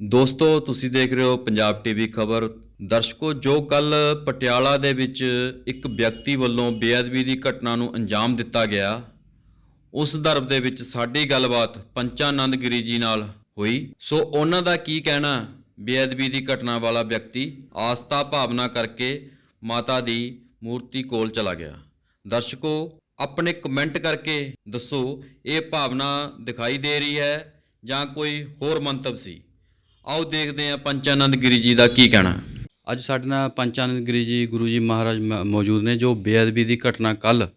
ਦੋਸਤੋ, ਤੁਸੀਂ ਦੇਖ ਰਹੇ ਹੋ ਪੰਜਾਬ ਟੀਵੀ ਖਬਰ। ਦਰਸ਼ਕੋ, ਜੋ ਕੱਲ ਪਟਿਆਲਾ ਦੇ ਵਿੱਚ ਇੱਕ ਵਿਅਕਤੀ ਵੱਲੋਂ ਬੇਅਦਬੀ ਦੀ ਘਟਨਾ ਨੂੰ ਅੰਜਾਮ ਦਿੱਤਾ ਗਿਆ, ਉਸ ਦਰਬ ਦੇ ਵਿੱਚ ਸਾਡੀ ਗੱਲਬਾਤ ਪੰਚਾਨੰਦ ਗਿਰੀ ਜੀ ਨਾਲ ਹੋਈ। ਸੋ, ਉਹਨਾਂ ਦਾ ਕੀ ਕਹਿਣਾ? ਬੇਅਦਬੀ ਦੀ ਘਟਨਾ ਵਾਲਾ ਵਿਅਕਤੀ ਆਸਥਾ ਭਾਵਨਾ ਕਰਕੇ ਮਾਤਾ ਦੀ ਮੂਰਤੀ ਕੋਲ ਚਲਾ ਗਿਆ। ਦਰਸ਼ਕੋ, ਆਪਣੇ ਕਮੈਂਟ ਕਰਕੇ ਦੱਸੋ, ਇਹ ਭਾਵਨਾ ਦਿਖਾਈ ਦੇ ਰਹੀ ਹੈ ਜਾਂ ਕੋਈ ਹੋਰ ਮੰਤਵ ਸੀ? ਆਓ ਦੇਖਦੇ ਹਾਂ ਪੰਚਾਨੰਦ ਗਿਰੀ ਜੀ ਦਾ ਕੀ ਕਹਿਣਾ। ਅੱਜ ਸਾਡੇ ਨਾਲ ਪੰਚਾਨੰਦ ਗਿਰੀ ਜੀ ਗੁਰੂ ਜੀ ਮਹਾਰਾਜ ਮ- ਮੌਜੂਦ ਨੇ ਜੋ ਬੇਅਦਬੀ ਦੀ ਘਟਨਾ ਕੱਲ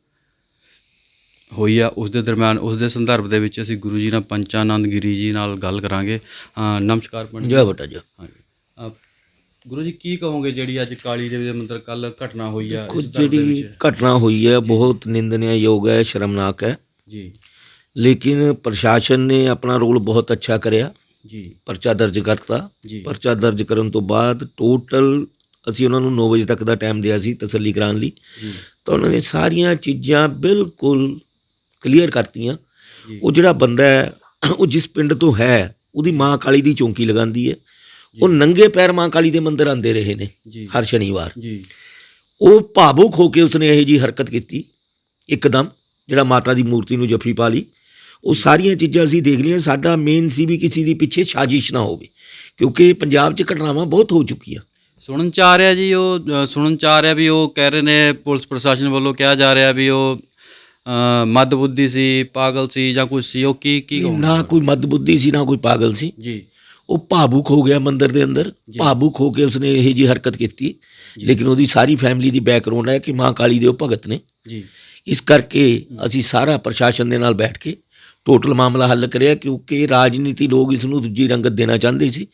ਹੋਈ ਆ ਉਸ ਦੇ ਦਰਮਿਆਨ ਉਸ ਦੇ ਸੰਦਰਭ ਦੇ ਵਿੱਚ ਅਸੀਂ ਗੁਰੂ ਜੀ ਨਾਲ ਪੰਚਾਨੰਦ ਗਿਰੀ ਜੀ ਨਾਲ ਗੱਲ ਕਰਾਂਗੇ। ਅ, ਨਮਸਕਾਰ ਪੰਡਿਤ। ਜੈ ਬਟਾ ਜੀ। ਹਾਂਜੀ। ਅ, ਗੁਰੂ ਜੀ ਕੀ ਕਹੋਗੇ ਜਿਹੜੀ ਅੱਜ ਕਾਲੀ ਦੇਵੀ ਦੇ ਮੰਦਿਰ ਕੱਲ ਘਟਨਾ ਹੋਈ ਆ ਕੁਝ ਇਸ ਦੇ ਜਿਹੜੀ ਵਿੱਚ? ਘਟਨਾ ਹੋਈ ਹੈ ਬਹੁਤ ਨਿੰਦਣਯੋਗ ਹੈ ਸ਼ਰਮਨਾਕ ਹੈ। ਜੀ। ਲੇਕਿਨ ਪ੍ਰਸ਼ਾਸਨ ਨੇ ਆਪਣਾ ਰੋਲ ਬਹੁਤ ਅੱਛਾ ਕਰਿਆ। ਜੀ। ਪਰਚਾ ਦਰਜ ਕਰਤਾ। ਜੀ। ਪਰਚਾ ਦਰਜ ਕਰਨ ਤੋਂ ਬਾਅਦ ਟੋਟਲ ਅਸੀਂ ਉਹਨਾਂ ਨੂੰ 9 ਵਜੇ ਤੱਕ ਦਾ ਟਾਈਮ ਦਿਆ ਸੀ ਤਸੱਲੀ ਕਰਾਉਣ ਲਈ। ਜੀ। ਤਾਂ ਉਹਨਾਂ ਨੇ ਸਾਰੀਆਂ ਚੀਜ਼ਾਂ ਬਿਲਕੁਲ ਕਲੀਅਰ ਕਰਤੀਆਂ। ਉਹ ਜਿਹੜਾ ਬੰਦਾ ਹੈ ਉਹ ਜਿਸ ਪਿੰਡ ਤੋਂ ਹੈ ਉਹਦੀ ਮਾਂ ਕਾਲੀ ਦੀ ਚੌਂਕੀ ਲਗਾਉਂਦੀ ਹੈ। ਉਹ ਨੰਗੇ ਪੈਰ ਮਾਂ ਕਾਲੀ ਦੇ ਮੰਦਿਰ ਆਂਦੇ ਰਹੇ ਨੇ ਹਰ ਸ਼ਨੀਵਾਰ। ਜੀ। ਉਹ ਭਾਵੁਕ ਹੋ ਕੇ ਉਸਨੇ ਇਹ ਜੀ ਹਰਕਤ ਕੀਤੀ ਇੱਕਦਮ ਜਿਹੜਾ ਮਾਤਾ ਦੀ ਮੂਰਤੀ ਨੂੰ ਜੱਫੀ ਪਾ ਲਈ। ਉਹ ਸਾਰੀਆਂ ਚੀਜ਼ਾਂ ਅਸੀਂ ਦੇਖ ਲਈਆਂ ਸਾਡਾ ਮੇਨ ਸੀ ਵੀ ਕਿਸੇ ਦੀ ਪਿੱਛੇ ਸਾਜ਼ਿਸ਼ ਨਾ ਹੋਵੇ ਕਿਉਂਕਿ ਪੰਜਾਬ 'ਚ ਘਟਨਾਵਾਂ ਬਹੁਤ ਹੋ ਚੁੱਕੀਆਂ। ਸੁਣਨ ਚ ਆ ਰਿਹਾ ਜੀ ਉਹ ਸੁਣਨ ਚ ਆ ਰਿਹਾ ਵੀ ਉਹ ਕਹਿ ਰਹੇ ਨੇ ਪੁਲਿਸ ਪ੍ਰਸ਼ਾਸਨ ਵੱਲੋਂ ਕਿਹਾ ਜਾ ਰਿਹਾ ਵੀ ਉਹ ਅ, ਮੱਧ ਬੁੱਧੀ ਸੀ ਪਾਗਲ ਸੀ ਜਾਂ ਕੁਝ ਸੀ ਉਹ ਕੀ ਕੀ? ਨਾ ਕੋਈ ਮਦਬੁੱਧੀ ਸੀ ਨਾ ਕੋਈ ਪਾਗਲ ਸੀ। ਜੀ। ਉਹ ਭਾਵੁਕ ਹੋ ਗਿਆ ਮੰਦਿਰ ਦੇ ਅੰਦਰ ਭਾਵੁਕ ਹੋ ਕੇ ਉਸਨੇ ਇਹ ਜੀ ਹਰਕਤ ਕੀਤੀ। ਲੇਕਿਨ ਉਹਦੀ ਸਾਰੀ ਫੈਮਿਲੀ ਦੀ ਬੈਕਗ੍ਰਾਉਂਡ ਹੈ ਕਿ ਮਾਂ ਕਾਲੀ ਦੇ ਉਹ ਭਗਤ ਨੇ। ਜੀ। ਇਸ ਕਰਕੇ ਅਸੀਂ ਸਾਰਾ ਪ੍ਰਸ਼ਾਸਨ ਦੇ ਨਾਲ ਬੈਠ ਕੇ ਟੋਟਲ ਮਾਮਲਾ ਹੱਲ ਕਰਿਆ ਕਿਉਂਕਿ ਰਾਜਨੀਤੀ ਲੋਕ ਇਸ ਨੂੰ ਦੂਜੀ ਰੰਗਤ ਦੇਣਾ ਚਾਹੁੰਦੇ ਸੀ।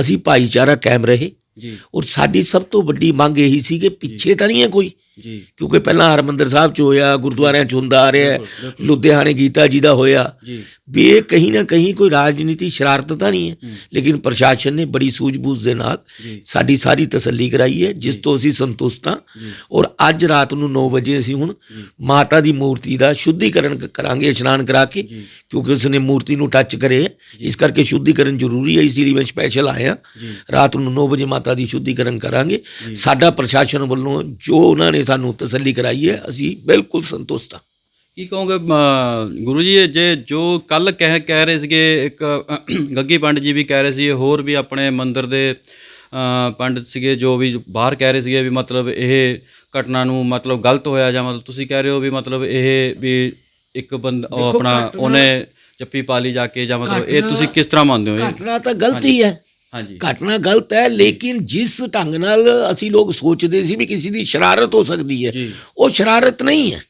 ਅਸੀਂ ਭਾਈਚਾਰਾ ਕਾਇਮ ਰਹੇ। ਜੀ। ਔਰ ਸਾਡੀ ਸਭ ਤੋਂ ਵੱਡੀ ਮੰਗ ਇਹੀ ਸੀ ਕਿ ਪਿੱਛੇ ਤਾਂ ਨਹੀਂ ਹੈ ਕੋਈ। ਜੀ। ਕਿਉਂਕਿ ਪਹਿਲਾਂ ਹਰਮੰਦਰ ਸਾਹਿਬ ਚ ਹੋਇਆ ਗੁਰਦੁਆਰਿਆਂ ਚ ਹੁੰਦਾ ਆ ਰਿਹਾ। ਲੁਧਿਆਣੇ ਗੀਤਾ ਜੀ ਦਾ ਹੋਇਆ। ਜੀ। ਵੀ ਇਹ ਕਹੀਂ ਨਾ ਕਹੀਂ ਕੋਈ ਰਾਜਨੀਤੀ ਸ਼ਰਾਰਤ ਤਾਂ ਨਹੀਂ ਹੈ। ਲੇਕਿਨ ਪ੍ਰਸ਼ਾਸਨ ਨੇ ਬੜੀ ਸੂਝ-ਬੂਝ ਦੇ ਨਾਲ। ਸਾਡੀ ਸਾਰੀ ਤਸੱਲੀ ਕਰਾਈ ਹੈ ਜਿਸ ਤੋਂ ਅਸੀਂ ਸੰਤੁਸ਼ਟ ਹਾਂ। ਔਰ ਅੱਜ ਰਾਤ ਨੂੰ 9 ਵਜੇ ਅਸੀਂ ਹੁਣ ਮਾਤਾ ਦੀ ਮੂਰਤੀ ਦਾ ਸ਼ੁੱਧੀਕਰਨ ਕਰਾਂਗੇ ਇਸ਼ਨਾਨ ਕਰਾ ਕੇ ਕਿਉਂਕਿ ਉਸ ਨੇ ਮੂਰਤੀ ਨੂੰ ਟੱਚ ਕਰੇ। ਇਸ ਕਰਕੇ ਸ਼ੁੱਧੀਕਰਨ ਜ਼ਰੂਰੀ ਹੈ। ਇਸ ਲਈ ਮੈਂ ਸਪੈਸ਼ਲ ਆਇਆ ਰਾਤ ਨੂੰ 9 ਵਜੇ ਮਾਤਾ ਦੀ ਸ਼ੁੱਧੀਕਰਨ ਕਰਾਂਗੇ। ਸਾਡਾ ਪ੍ਰਸ਼ਾਸਨ ਵੱਲੋਂ ਜੋ ਉਹਨਾਂ ਨੇ ਸਾਨੂੰ ਤਸੱਲੀ ਕਰਾਈ ਹੈ ਅਸੀਂ ਬਿਲਕੁਲ ਸੰਤੁਸ਼ਟ ਹਾਂ। ਕੀ ਕਹੋਗੇ ਗੁਰੂ ਜੀ ਇਹ ਜੇ ਜੋ ਕੱਲ ਕਹਿ ਕਹਿ ਰਹੇ ਸੀਗੇ ਇੱਕ ਗੱਗੀ ਪੰਡਿਤ ਜੀ ਵੀ ਕਹਿ ਰਹੇ ਸੀ ਹੋਰ ਵੀ ਆਪਣੇ ਮੰਦਿਰ ਦੇ ਅ, ਪੰਡਿਤ ਸੀਗੇ ਜੋ ਵੀ ਬਾਹਰ ਕਹਿ ਰਹੇ ਸੀਗੇ ਵੀ ਮਤਲਬ ਇਹ ਘਟਨਾ ਨੂੰ ਮਤਲਬ ਗਲਤ ਹੋਇਆ ਜਾਂ ਮਤਲਬ ਤੁਸੀਂ ਕਹਿ ਰਹੇ ਹੋ ਵੀ ਮਤਲਬ ਇਹ ਵੀ ਇੱਕ ਬੰਦਾ ਉਹ ਆਪਣਾ ਉਹਨੇ ਚੱਪੀ ਪਾ ਲਈ ਜਾ ਕੇ ਜਾਂ ਮਤਲਬ ਇਹ ਤੁਸੀਂ ਕਿਸ ਤਰ੍ਹਾਂ ਮੰਨਦੇ ਹੋ ਇਹ? ਘਟਨਾ ਤਾਂ ਗਲਤੀ ਹੈ। ਹਾਂਜੀ। ਘਟਨਾ ਗਲਤ ਹੈ ਲੇਕਿਨ ਜਿਸ ਢੰਗ ਨਾਲ ਅਸੀਂ ਲੋਕ ਸੋਚਦੇ ਸੀ ਵੀ ਕਿਸੇ ਦੀ ਸ਼ਰਾਰਤ ਹੋ ਸਕਦੀ ਹੈ ਜੀ। ਉਹ ਸ਼ਰਾਰਤ ਨਹੀਂ ਹੈ।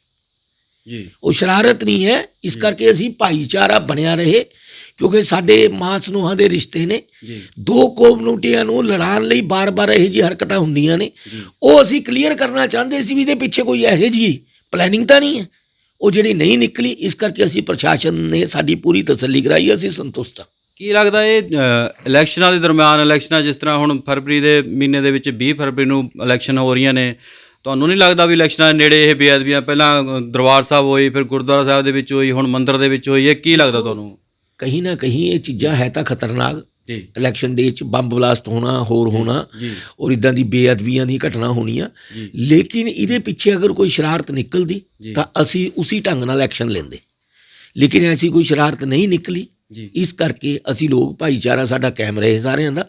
ਜੀ। ਉਹ ਸ਼ਰਾਰਤ ਨਹੀਂ ਹੈ। ਇਸ ਕਰਕੇ ਅਸੀਂ ਭਾਈਚਾਰਾ ਬਣਿਆ ਰਹੇ ਕਿਉਂਕਿ ਸਾਡੇ ਮਾਂ ਸਨੂਹਾਂ ਦੇ ਰਿਸ਼ਤੇ ਨੇ। ਜੀ। ਦੋ ਕਮਿਊਨਿਟੀਆਂ ਨੂੰ ਲੜਾਉਣ ਲਈ ਬਾਰ-ਬਾਰ ਇਹੋ ਜਿਹੀ ਹਰਕਤਾਂ ਹੁੰਦੀਆਂ ਨੇ। ਉਹ ਅਸੀਂ ਕਲੀਅਰ ਕਰਨਾ ਚਾਹੁੰਦੇ ਸੀ ਵੀ ਇਹਦੇ ਪਿੱਛੇ ਕੋਈ ਇਹੋ ਜਿਹੀ ਪਲੈਨਿੰਗ ਤਾਂ ਨਹੀਂ ਹੈ। ਉਹ ਜਿਹੜੀ ਨਹੀਂ ਨਿਕਲੀ ਇਸ ਕਰਕੇ ਅਸੀਂ ਪ੍ਰਸ਼ਾਸਨ ਨੇ ਸਾਡੀ ਪੂਰੀ ਤਸੱਲੀ ਕਰਾਈ ਅਸੀਂ ਸੰਤੁਸ਼ਟ ਹਾਂ। ਕੀ ਲੱਗਦਾ ਇਹ ਇਲੈਕਸ਼ਨਾਂ ਦੇ ਦਰਮਿਆਨ ਇਲੈਕਸ਼ਨਾਂ ਜਿਸ ਤਰ੍ਹਾਂ ਹੁਣ ਫਰਵਰੀ ਦੇ ਮਹੀਨੇ ਦੇ ਵਿੱਚ 20 ਫਰਵਰੀ ਨੂੰ ਇਲੈਕਸ਼ਨ ਹੋ ਰਹੀਆਂ ਨੇ ਤੁਹਾਨੂੰ ਨਹੀਂ ਲੱਗਦਾ ਵੀ ਇਲੈਕਸ਼ਨਾਂ ਦੇ ਨੇੜੇ ਇਹ ਬੇਅਦਬੀਆਂ ਪਹਿਲਾਂ ਦਰਬਾਰ ਸਾਹਿਬ ਹੋਈ ਫਿਰ ਗੁਰਦੁਆਰਾ ਸਾਹਿਬ ਦੇ ਵਿੱਚ ਹੋਈ ਹੁਣ ਮੰਦਿਰ ਦੇ ਵਿੱਚ ਹੋਈ ਇਹ ਕੀ ਲੱਗਦਾ ਤੁਹਾਨੂੰ? ਕहीं ਨਾ ਕਹੀਂ ਇਹ ਚੀਜ਼ਾਂ ਹੈ ਤਾਂ ਖਤਰਨਾਕ। ਜੀ। ਇਲੈਕਸ਼ਨ ਡੇ ਚ ਬੰਬ ਬਲਾਸਟ ਹੋਣਾ ਹੋਰ ਹੋਣਾ ਔਰ ਇਦਾਂ ਦੀ ਬੇਅਦਬੀਆਂ ਦੀ ਘਟਨਾ ਹੋਣੀਆਂ। ਲੇਕਿਨ ਇਹਦੇ ਪਿੱਛੇ ਅਗਰ ਕੋਈ ਸ਼ਰਾਰਤ ਨਿਕਲਦੀ। ਤਾਂ ਅਸੀਂ ਉਸੇ ਢੰਗ ਨਾਲ ਐਕਸ਼ਨ ਲੈਂਦੇ। ਲੇਕਿਨ ਐਸੀ ਕੋਈ ਸ਼ਰਾਰਤ ਨਹੀਂ ਨਿਕਲੀ। ਇਸ ਕਰਕੇ ਅਸੀਂ ਲੋਕ ਭਾਈਚਾਰਾ ਸਾਡਾ ਕਾਇਮ ਰਹੇ ਸਾਰਿਆਂ ਦਾ।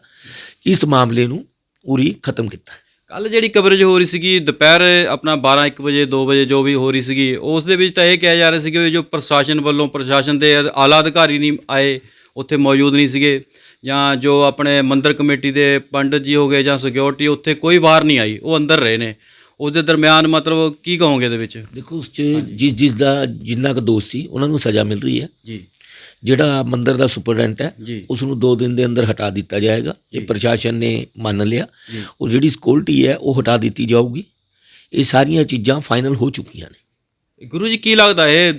ਇਸ ਮਾਮਲੇ ਨੂੰ ਪੂਰੀ ਖਤਮ ਕੀਤਾ। ਕੱਲ ਜਿਹੜੀ ਕਵਰੇਜ ਹੋ ਰਹੀ ਸੀਗੀ ਦੁਪਹਿਰ ਆਪਣਾ 12 1 ਵਜੇ 2 ਵਜੇ ਜੋ ਵੀ ਹੋ ਰਹੀ ਸੀਗੀ ਉਸ ਦੇ ਵਿੱਚ ਤਾਂ ਇਹ ਕਿਹਾ ਜਾ ਰਿਹਾ ਸੀ ਕਿ ਜੋ ਪ੍ਰਸ਼ਾਸਨ ਵੱਲੋਂ ਪ੍ਰਸ਼ਾਸਨ ਦੇ ਆਲਾ ਅਧਿਕਾਰੀ ਨਹੀਂ ਆਏ ਉੱਥੇ ਮੌਜੂਦ ਨਹੀਂ ਸੀਗੇ ਜਾਂ ਜੋ ਆਪਣੇ ਮੰਦਿਰ ਕਮੇਟੀ ਦੇ ਪੰਡਤ ਜੀ ਹੋ ਗਏ ਜਾਂ ਸਿਕਿਉਰਿਟੀ ਉੱਥੇ ਕੋਈ ਬਾਹਰ ਨਹੀਂ ਆਈ ਉਹ ਅੰਦਰ ਰਹੇ ਨੇ। ਉਸ ਦੇ ਦਰਮਿਆਨ ਮਤਲਬ ਕੀ ਕਹੋਗੇ ਇਹਦੇ ਵਿੱਚ? ਦੇਖੋ ਉਸ ਚ ਜਿਸ ਜਿਸ ਦਾ ਜਿੰਨਾ ਕੁ ਦੋਸ਼ ਸੀ ਉਹਨਾਂ ਨੂੰ ਸਜ਼ਾ ਮਿਲ ਰਹੀ ਹੈ। ਜੀ। ਜਿਹੜਾ ਮੰਦਿਰ ਦਾ ਸੁਪਰਡੈਂਟ ਹੈ ਉਸ ਨੂੰ 2 ਦਿਨ ਦੇ ਅੰਦਰ ਹਟਾ ਦਿੱਤਾ ਜਾਏਗਾ। ਇਹ ਪ੍ਰਸ਼ਾਸਨ ਨੇ ਮੰਨ ਲਿਆ। ਉਹ ਜਿਹੜੀ ਸਕਿਉਰਟੀ ਹੈ ਉਹ ਹਟਾ ਦਿੱਤੀ ਜਾਊਗੀ। ਇਹ ਸਾਰੀਆਂ ਚੀਜ਼ਾਂ ਫਾਈਨਲ ਹੋ ਚੁੱਕੀਆਂ ਨੇ। ਗੁਰੂ ਜੀ ਕੀ ਲੱਗਦਾ ਇਹ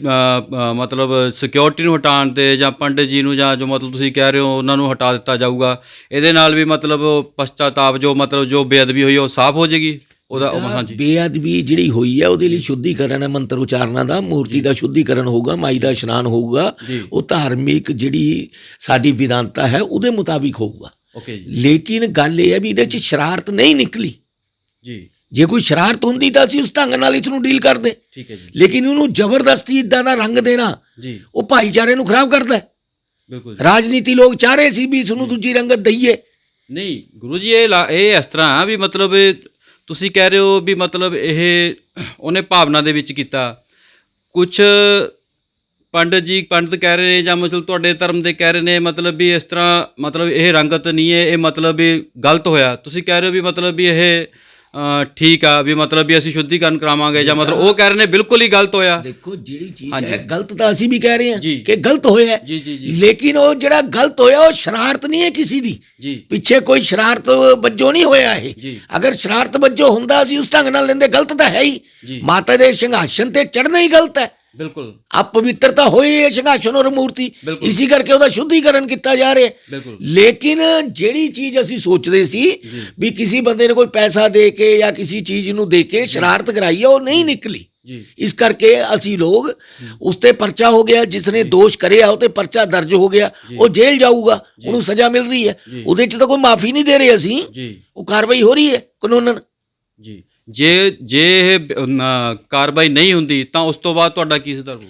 ਮਤਲਬ ਸਿਕਿਉਰਿਟੀ ਨੂੰ ਹਟਾਉਣ ਤੇ ਜਾਂ ਪੰਡਿਤ ਜੀ ਨੂੰ ਜਾਂ ਜੋ ਮਤਲਬ ਤੁਸੀਂ ਕਹਿ ਰਹੇ ਹੋ ਉਹਨਾਂ ਨੂੰ ਹਟਾ ਦਿੱਤਾ ਜਾਊਗਾ। ਇਹਦੇ ਨਾਲ ਵੀ ਮਤਲਬ ਪਛਤਾਤਾਪ ਜੋ ਮਤਲਬ ਜੋ ਬੇਅਦਬੀ ਹੋਈ ਉਹ ਸਾਫ਼ ਹੋ ਜਾਏਗੀ? ਉਹਦਾ ਉਹ ਹਾਂਜੀ। ਬੇਅਦਬੀ ਜਿਹੜੀ ਹੋਈ ਹੈ ਉਹਦੇ ਲਈ ਸ਼ੁੱਧੀਕਰਨ ਹੈ ਮੰਤਰ ਉਚਾਰਨਾਂ ਦਾ ਮੂਰਤੀ ਦਾ ਸ਼ੁੱਧੀਕਰਨ ਹੋਊਗਾ ਮਾਈ ਦਾ ਇਸ਼ਨਾਨ ਹੋਊਗਾ। ਉਹ ਧਾਰਮਿਕ ਜਿਹੜੀ ਸਾਡੀ ਵਿਧਾਨਤਾ ਹੈ ਉਹਦੇ ਮੁਤਾਬਿਕ ਹੋਊਗਾ। ਓਕੇ ਜੀ। ਲੇਕਿਨ ਗੱਲ ਇਹ ਹੈ ਵੀ ਇਹਦੇ 'ਚ ਸ਼ਰਾਰਤ ਨਹੀਂ ਨਿਕਲੀ। ਜੀ। ਜੇ ਕੋਈ ਸ਼ਰਾਰਤ ਹੁੰਦੀ ਤਾਂ ਅਸੀਂ ਉਸ ਢੰਗ ਨਾਲ ਇਸ ਨੂੰ ਡੀਲ ਕਰਦੇ। ਠੀਕ ਹੈ ਜੀ। ਲੇਕਿਨ ਉਹਨੂੰ ਜ਼ਬਰਦਸਤੀ ਇਦਾਂ ਦਾ ਰੰਗ ਦੇਣਾ ਜੀ। ਉਹ ਭਾਈਚਾਰੇ ਨੂੰ ਖਰਾਬ ਕਰਦਾ ਹੈ। ਬਿਲਕੁਲ ਰਾਜਨੀਤੀ ਲੋਕ ਚਾਹ ਰਹੇ ਸੀ ਵੀ ਇਸ ਨੂੰ ਦੂਜੀ ਰੰਗਤ ਦਈਏ। ਨਹੀਂ ਗੁਰੂ ਜੀ ਇਹ ਇਹ ਇਸ ਤਰ੍ਹਾਂ ਵੀ ਮਤਲਬ ਤੁਸੀਂ ਕਹਿ ਰਹੇ ਹੋ ਵੀ ਮਤਲਬ ਇਹ ਉਹਨੇ ਭਾਵਨਾ ਦੇ ਵਿੱਚ ਕੀਤਾ। ਕੁਝ ਪੰਡਤ ਜੀ, ਪੰਡਤ ਕਹਿ ਰਹੇ ਨੇ ਜਾਂ ਮਤਲਬ ਤੁਹਾਡੇ ਧਰਮ ਦੇ ਕਹਿ ਰਹੇ ਨੇ ਮਤਲਬ ਵੀ ਇਸ ਤਰ੍ਹਾਂ ਮਤਲਬ ਇਹ ਰੰਗਤ ਨਹੀਂ ਹੈ, ਇਹ ਮਤਲਬ ਵੀ ਗਲਤ ਹੋਇਆ। ਤੁਸੀਂ ਕਹਿ ਰਹੇ ਹੋ ਵੀ ਮਤਲਬ ਵੀ ਇਹ ਠੀਕ ਆ ਵੀ ਮਤਲਬ ਵੀ ਅਸੀਂ ਸ਼ੁੱਧੀਕਰਨ ਕਰਾਵਾਂਗੇ ਜਾਂ ਮਤਲਬ ਉਹ ਕਹਿ ਰਹੇ ਨੇ ਬਿਲਕੁਲ ਹੀ ਗਲਤ ਹੋਇਆ ਦੇਖੋ ਜਿਹੜੀ ਚੀਜ਼। ਹੈ ਗਲਤ ਤਾਂ ਅਸੀਂ ਵੀ ਕਹਿ ਰਹੇ ਹਾਂ। ਕਿ ਗਲਤ ਹੋਇਆ ਹੈ। ਜੀ, ਜੀ, ਜੀ। ਲੇਕਿਨ ਉਹ ਜਿਹੜਾ ਗਲਤ ਹੋਇਆ ਉਹ ਸ਼ਰਾਰਤ ਨਹੀਂ ਹੈ ਕਿਸੇ ਦੀ ਪਿੱਛੇ ਕੋਈ ਸ਼ਰਾਰਤ ਵੱਜੋਂ ਨਹੀਂ ਹੋਇਆ ਇਹ। ਅਗਰ ਸ਼ਰਾਰਤ ਵੱਜੋਂ ਹੁੰਦਾ ਅਸੀਂ ਉਸ ਢੰਗ ਨਾਲ ਲੈਂਦੇ ਗਲਤ ਤਾਂ ਹੈ ਹੀ। ਮਾਤਾ ਦੇ ਸਿੰਘਾਸਨ ਤੇ ਚੜ੍ਹਨਾ ਹੀ ਗਲਤ ਹੈ ਬਿਲਕੁਲ। ਅਪਵਿੱਤਰਤਾ ਹੋਈ ਹੈ ਸਿੰਘਾਸਨ ਔਰ ਮੂਰਤੀ। ਇਸੇ ਕਰਕੇ ਉਹਦਾ ਸ਼ੁੱਧੀਕਰਨ ਕੀਤਾ ਜਾ ਰਿਹਾ। ਲੇਕਿਨ ਜਿਹੜੀ ਚੀਜ਼ ਅਸੀਂ ਸੋਚਦੇ ਸੀ ਵੀ ਕਿਸੇ ਬੰਦੇ ਨੇ ਕੋਈ ਪੈਸਾ ਦੇ ਕੇ ਜਾਂ ਕਿਸੇ ਚੀਜ਼ ਨੂੰ ਦੇ ਕੇ ਸ਼ਰਾਰਤ ਕਰਾਈ ਹੈ ਉਹ ਨਹੀਂ ਨਿਕਲੀ। ਇਸ ਕਰਕੇ ਅਸੀਂ ਲੋਗ ਉਸ ਤੇ ਪਰਚਾ ਹੋ ਗਿਆ ਜਿਸ ਨੇ ਦੋਸ਼ ਕਰਿਆ ਉਹ ਤੇ ਪਰਚਾ ਦਰਜ ਹੋ ਗਿਆ ਉਹ ਜੇਲ੍ਹ ਜਾਊਗਾ ਉਹਨੂੰ ਸਜ਼ਾ ਮਿਲ ਰਹੀ ਹੈ। ਉਹਦੇ 'ਚ ਤਾਂ ਕੋਈ ਮਾਫੀ ਨਹੀਂ ਦੇ ਰਹੇ ਅਸੀਂ। ਉਹ ਕਾਰਵਾਈ ਹੋ ਰਹੀ ਹੈ ਕਾਨੂੰਨਨ। ਜੀ। ਜੇ ਜੇ ਇਹ ਕਾਰਵਾਈ ਨਹੀਂ ਹੁੰਦੀ ਤਾਂ ਉਸ ਤੋਂ ਬਾਅਦ ਤੁਹਾਡਾ ਕੀ ਸੁਧਾਰ ਹੋਊਗਾ?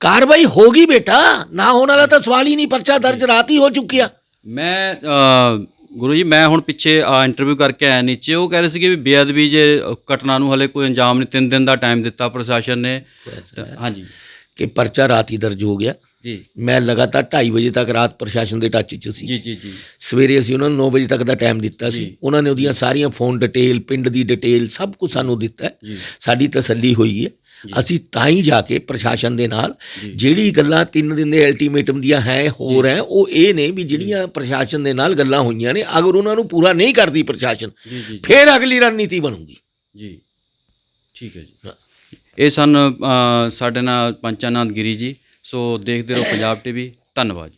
ਕਾਰਵਾਈ ਹੋਗੀ ਬੇਟਾ ਨਾ ਹੋਣ ਵਾਲਾ ਤਾਂ ਸਵਾਲ ਹੀ ਨਹੀਂ ਪਰਚਾ ਦਰਜ ਰਾਤ ਹੀ ਹੋ ਚੁੱਕਿਆ। ਮੈਂ ਅ, ਗੁਰੂ ਜੀ ਮੈਂ ਹੁਣ ਪਿੱਛੇ ਇੰਟਰਵਿਊ ਕਰਕੇ ਆਇਆ ਨੀਚੇ ਉਹ ਕਹਿ ਰਹੇ ਸੀਗੇ ਵੀ ਬੇਅਦਬੀ ਜੇ ਘਟਨਾ ਨੂੰ ਹਲੇ ਕੋਈ ਅੰਜਾਮ ਨਹੀਂ ਤਿੰਨ ਦਿਨ ਦਾ ਟਾਈਮ ਦਿੱਤਾ ਪ੍ਰਸ਼ਾਸਨ ਨੇ। ਤਾਂ- ਹਾਂਜੀ। ਕਿ ਪਰਚਾ ਰਾਤ ਹੀ ਦਰਜ ਹੋ ਗਿਆ। ਜੀ। ਮੈਂ ਲਗਾਤਾਰ 2:30 ਵਜੇ ਤੱਕ ਰਾਤ ਪ੍ਰਸ਼ਾਸਨ ਦੇ ਟੱਚ 'ਚ ਸੀ। ਜੀ ਜੀ ਜੀ। ਸਵੇਰੇ ਅਸੀਂ ਉਹਨਾਂ ਨੂੰ 9 ਵਜੇ ਤੱਕ ਦਾ ਟਾਈਮ ਦਿੱਤਾ ਸੀ। ਉਹਨਾਂ ਨੇ ਉਹਦੀਆਂ ਸਾਰੀਆਂ ਫੋਨ ਡਿਟੇਲ ਪਿੰਡ ਦੀ ਡਿਟੇਲ ਸਭ ਕੁਝ ਸਾਨੂੰ ਦਿੱਤਾ। ਸਾਡੀ ਤਸੱਲੀ ਹੋਈ ਹੈ। ਅਸੀਂ ਤਾਂ ਹੀ ਜਾ ਕੇ ਪ੍ਰਸ਼ਾਸਨ ਦੇ ਨਾਲ ਜਿਹੜੀ ਗੱਲਾਂ ਤਿੰਨ ਦਿਨ ਦੇ ਅਲਟੀਮੇਟਮ ਦੀਆਂ ਹੈ ਹੋਰ ਹੈ ਉਹ ਇਹ ਨੇ ਵੀ ਜਿਹੜੀਆਂ ਪ੍ਰਸ਼ਾਸਨ ਦੇ ਨਾਲ ਗੱਲਾਂ ਹੋਈਆਂ ਨੇ ਅਗਰ ਉਹਨਾਂ ਨੂੰ ਪੂਰਾ ਨਹੀਂ ਕਰਦੀ ਪ੍ਰਸ਼ਾਸਨ ਫਿਰ ਅਗਲੀ ਰਣਨੀਤੀ ਬਣੂਗੀ। ਜੀ। ਠੀਕ ਹੈ ਜੀ। ਇਹ ਸਨ ਸਾਡੇ ਨਾਲ ਪੰਚਾਨੰਦ ਗਿਰੀ ਜੀ। ਸੋ ਦੇਖਦੇ ਰਹੋ ਪੰਜਾਬ ਟੀਵੀ ਧੰਨਵਾਦ ਜੀ।